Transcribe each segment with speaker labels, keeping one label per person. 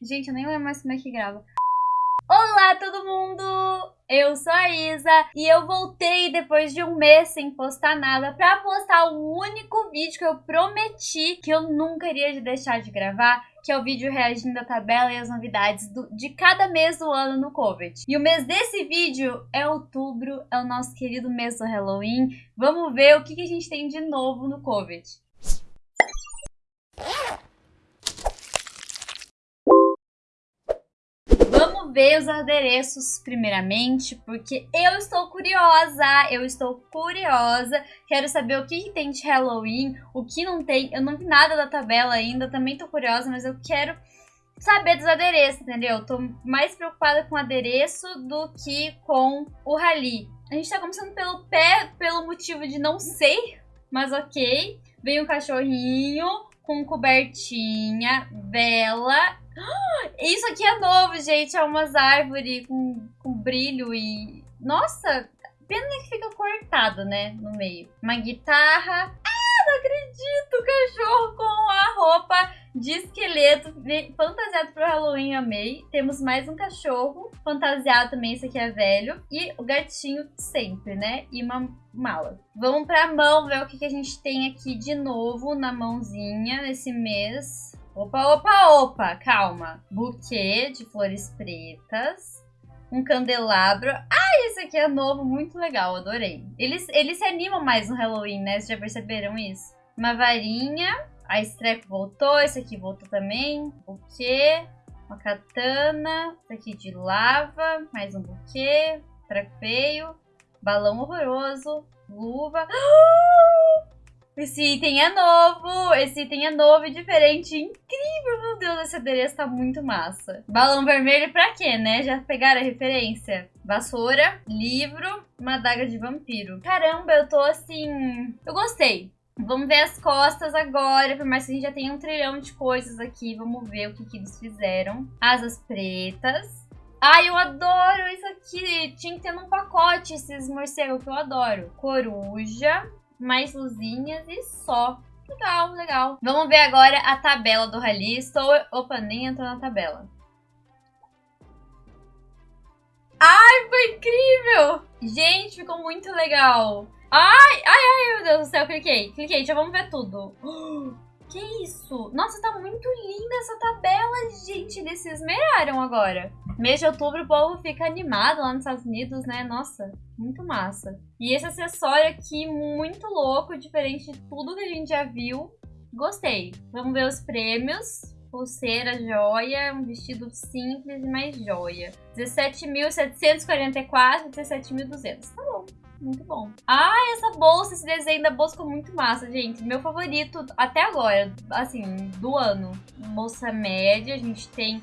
Speaker 1: Gente, eu nem lembro mais como é que grava. Olá, todo mundo! Eu sou a Isa e eu voltei depois de um mês sem postar nada pra postar o único vídeo que eu prometi que eu nunca iria deixar de gravar, que é o vídeo reagindo à tabela e as novidades do, de cada mês do ano no COVID. E o mês desse vídeo é outubro, é o nosso querido mês do Halloween. Vamos ver o que, que a gente tem de novo no COVID. Vamos ver os adereços primeiramente, porque eu estou curiosa, eu estou curiosa, quero saber o que, tem de Halloween, o que não tem, eu não vi nada da tabela ainda, também tô curiosa, mas eu quero saber dos adereços, entendeu? tô mais preocupada com o adereço do que com o rally. A gente tá começando pelo pé, pelo motivo de não sei, mas ok. Vem um cachorrinho com cobertinha, vela isso aqui é novo, gente. É umas árvores com, com brilho e... Nossa, pena que fica cortado, né? No meio. Uma guitarra. Ah, não acredito! Cachorro de esqueleto fantasiado pro Halloween, amei. Temos mais um cachorro fantasiado também, esse aqui é velho. E o gatinho sempre, né? E uma mala. Vamos pra mão ver o que, que a gente tem aqui de novo na mãozinha nesse mês. Opa, opa, opa, calma. Buquê de flores pretas. Um candelabro. Ah, esse aqui é novo, muito legal, adorei. Eles, eles se animam mais no Halloween, né? Vocês já perceberam isso? Uma varinha. A Strep voltou, esse aqui voltou também. Buquê. Uma katana. Esse aqui de lava. Mais um buquê. Treco feio. Balão horroroso. Luva. Esse item é novo, esse item é novo e diferente, incrível, meu Deus, esse adereço tá muito massa. Balão vermelho pra quê, né? Já pegaram a referência? Vassoura, livro, uma adaga de vampiro. Caramba, eu tô assim... Eu gostei. Vamos ver as costas agora, por mais que a gente já tenha um trilhão de coisas aqui. Vamos ver o que, que eles fizeram. Asas pretas. Ai, eu adoro isso aqui. Tinha que ter num pacote esses morcegos que eu adoro. Coruja mais luzinhas e só. Legal, legal. Vamos ver agora a tabela do rally. Estou... Opa, nem entrou na tabela. Ai, foi incrível! Gente, ficou muito legal. Ai, ai, ai, meu Deus do céu, cliquei. Cliquei, já vamos ver tudo. Que isso? Nossa, tá muito linda essa tabela, gente. Eles se esmeraram agora. Mês de outubro o povo fica animado lá nos Estados Unidos, né? Nossa, muito massa. E esse acessório aqui, muito louco, diferente de tudo que a gente já viu. Gostei. Vamos ver os prêmios. Pulseira, joia, um vestido simples mais joia. 17.744, 17.200. Tá bom. Muito bom. Ah, essa bolsa, esse desenho da bolsa ficou muito massa, gente. Meu favorito até agora, assim, do ano. Bolsa média, a gente tem...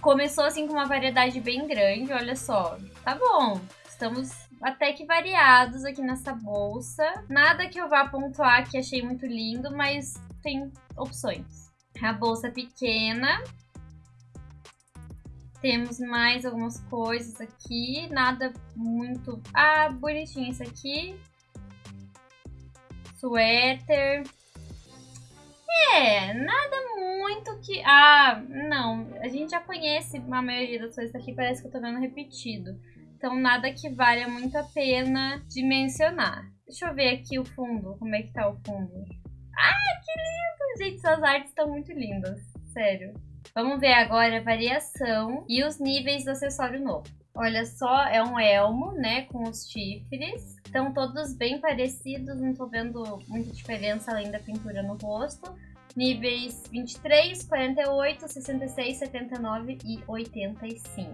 Speaker 1: Começou, assim, com uma variedade bem grande, olha só. Tá bom. Estamos até que variados aqui nessa bolsa. Nada que eu vá pontuar que achei muito lindo, mas tem opções. A bolsa pequena, temos mais algumas coisas aqui, nada muito... Ah, bonitinho esse aqui. Suéter. É, nada muito que... Ah, não, a gente já conhece a maioria das coisas aqui, parece que eu tô vendo repetido. Então nada que valha muito a pena de mencionar. Deixa eu ver aqui o fundo, como é que tá o fundo. Ah, que lindo! Gente, suas artes estão muito lindas, sério. Vamos ver agora a variação e os níveis do acessório novo. Olha só, é um elmo, né, com os chifres. Estão todos bem parecidos, não tô vendo muita diferença além da pintura no rosto. Níveis 23, 48, 66, 79 e 85.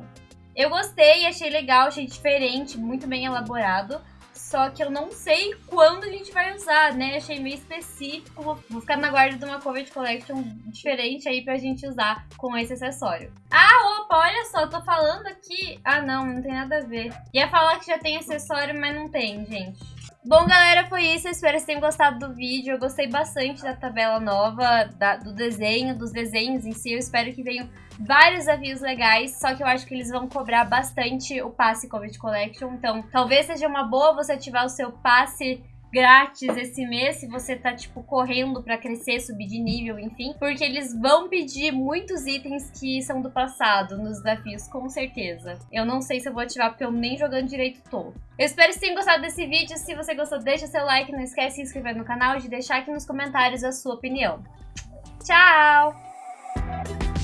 Speaker 1: Eu gostei, achei legal, achei diferente, muito bem elaborado. Só que eu não sei quando a gente vai usar, né? Achei meio específico. Vou ficar na guarda de uma Covid Collection diferente aí pra gente usar com esse acessório. Ah, opa, olha só, tô falando aqui... Ah, não, não tem nada a ver. Ia falar que já tem acessório, mas não tem, gente. Bom, galera, foi isso. Eu espero que vocês tenham gostado do vídeo. Eu gostei bastante da tabela nova, da, do desenho, dos desenhos em si. Eu espero que venham vários desafios legais, só que eu acho que eles vão cobrar bastante o passe Covid Collection. Então, talvez seja uma boa você ativar o seu passe grátis esse mês se você tá, tipo, correndo pra crescer, subir de nível, enfim. Porque eles vão pedir muitos itens que são do passado nos desafios, com certeza. Eu não sei se eu vou ativar porque eu nem jogando direito tô. Eu espero que vocês tenham gostado desse vídeo. Se você gostou, deixa seu like, não esquece de se inscrever no canal e de deixar aqui nos comentários a sua opinião. Tchau!